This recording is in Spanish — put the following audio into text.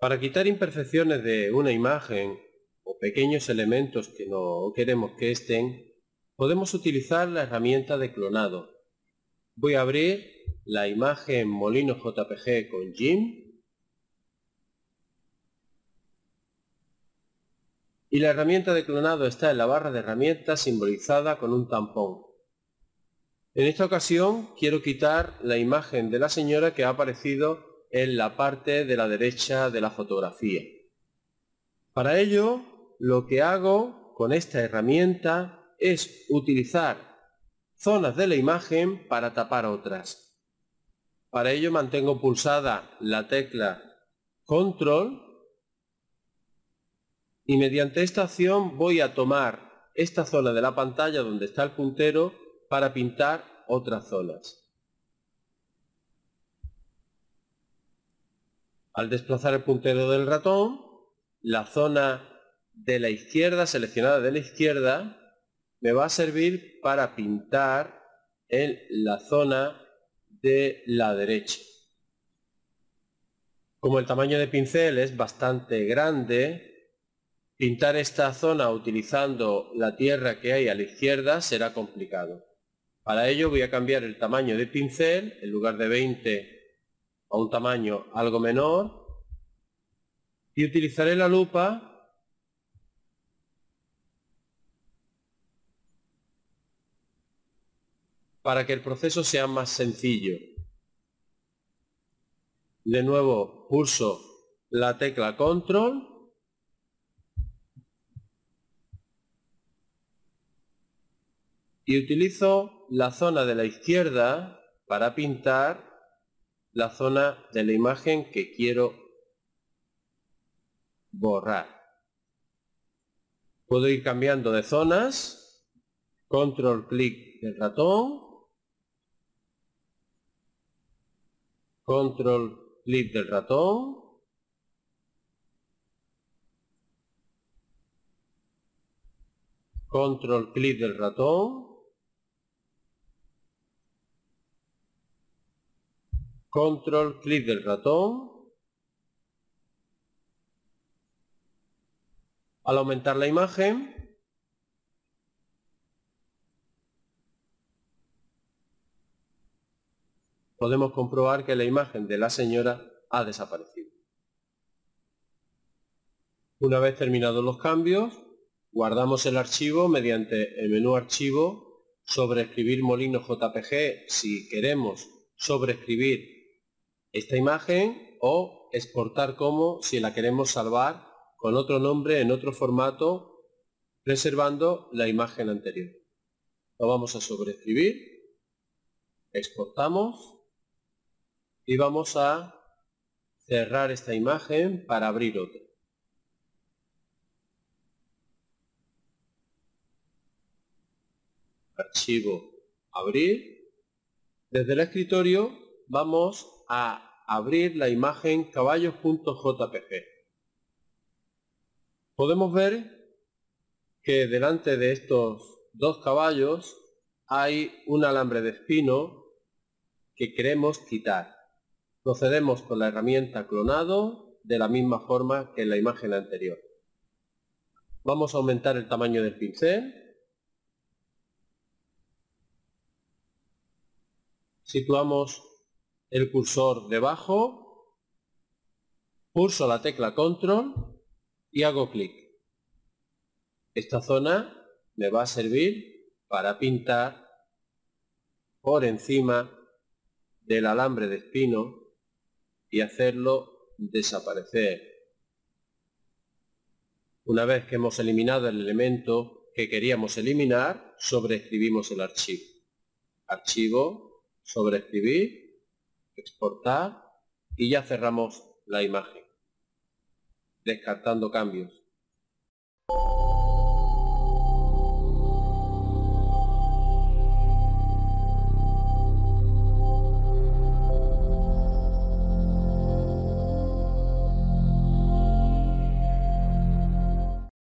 Para quitar imperfecciones de una imagen o pequeños elementos que no queremos que estén, podemos utilizar la herramienta de clonado. Voy a abrir la imagen Molino JPG con Jim y la herramienta de clonado está en la barra de herramientas simbolizada con un tampón. En esta ocasión quiero quitar la imagen de la señora que ha aparecido en la parte de la derecha de la fotografía. Para ello, lo que hago con esta herramienta es utilizar zonas de la imagen para tapar otras. Para ello mantengo pulsada la tecla Control y mediante esta acción voy a tomar esta zona de la pantalla donde está el puntero para pintar otras zonas. Al desplazar el puntero del ratón, la zona de la izquierda, seleccionada de la izquierda, me va a servir para pintar en la zona de la derecha. Como el tamaño de pincel es bastante grande, pintar esta zona utilizando la tierra que hay a la izquierda será complicado. Para ello voy a cambiar el tamaño de pincel, en lugar de 20 a un tamaño algo menor y utilizaré la lupa para que el proceso sea más sencillo. De nuevo pulso la tecla control y utilizo la zona de la izquierda para pintar la zona de la imagen que quiero borrar. Puedo ir cambiando de zonas, control clic del ratón, control clic del ratón, control clic del ratón, control clic del ratón. Al aumentar la imagen, podemos comprobar que la imagen de la señora ha desaparecido. Una vez terminados los cambios, guardamos el archivo mediante el menú Archivo, escribir Molino JPG si queremos sobreescribir esta imagen o exportar como si la queremos salvar con otro nombre en otro formato preservando la imagen anterior. Lo vamos a sobreescribir, exportamos y vamos a cerrar esta imagen para abrir otra. Archivo, abrir. Desde el escritorio vamos a abrir la imagen caballos.jpg. Podemos ver que delante de estos dos caballos hay un alambre de espino que queremos quitar. Procedemos con la herramienta clonado de la misma forma que en la imagen anterior. Vamos a aumentar el tamaño del pincel. Situamos el cursor debajo, pulso la tecla control y hago clic. Esta zona me va a servir para pintar por encima del alambre de espino y hacerlo desaparecer. Una vez que hemos eliminado el elemento que queríamos eliminar, sobreescribimos el archivo. Archivo, sobreescribir exportar y ya cerramos la imagen, descartando cambios.